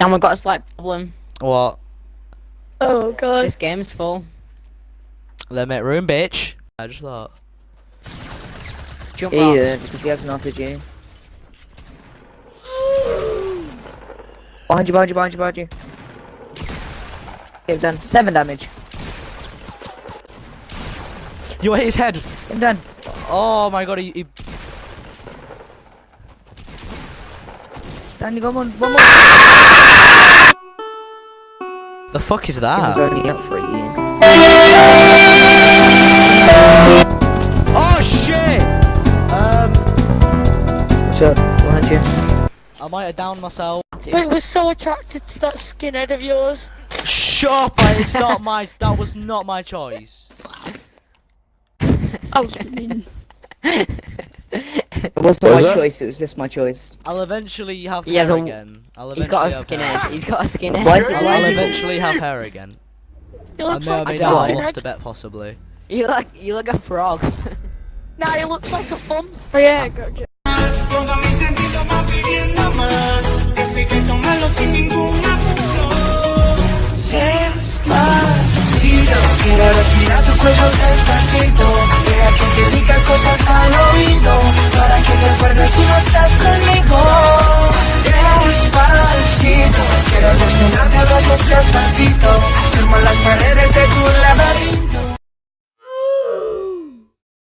And we've got a slight problem. What? Oh god. This game's full. Let me room, bitch. I just thought. Jump Yeah, off. yeah, because he has an RPG. Behind you, behind you, behind you, behind you. Get him done. Seven damage. You hit his head. Get him done. Oh my god, he. he... Dan, you got one, one more. The fuck is It was that? only up for a year. Oh shit! Um, What's up? Behind you. I might have downed myself. Wait, we're so attracted to that skinhead of yours. Shut up! I- It's not my. That was not my choice. I was mean. It wasn't What my was that? choice, it was just my choice. I'll eventually have He has hair a- again. I'll He's got a eventually have hair. skinhead. He's got a skinhead. Why is it- why I'll eventually have hair again. He I looks may or like may a not have lost a bet, possibly. You look, you look a frog. Nah, he looks like a fun. Oh yeah, gotcha. Todo mi sentido va pidiendo más. Esto hay que tomarlo sin ningún apuro. Despacito, quiero respirar tu cuello despacito. despacito, firma las paredes.